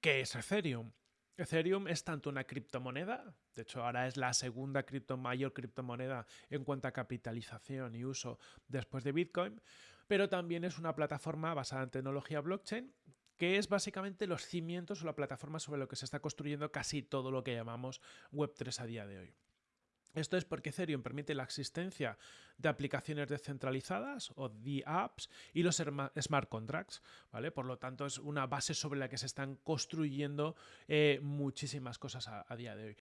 ¿Qué es Ethereum? Ethereum es tanto una criptomoneda, de hecho ahora es la segunda cripto, mayor criptomoneda en cuanto a capitalización y uso después de Bitcoin, pero también es una plataforma basada en tecnología blockchain que es básicamente los cimientos o la plataforma sobre lo que se está construyendo casi todo lo que llamamos Web3 a día de hoy. Esto es porque Ethereum permite la existencia de aplicaciones descentralizadas o de apps y los smart contracts, ¿vale? Por lo tanto, es una base sobre la que se están construyendo eh, muchísimas cosas a, día de hoy.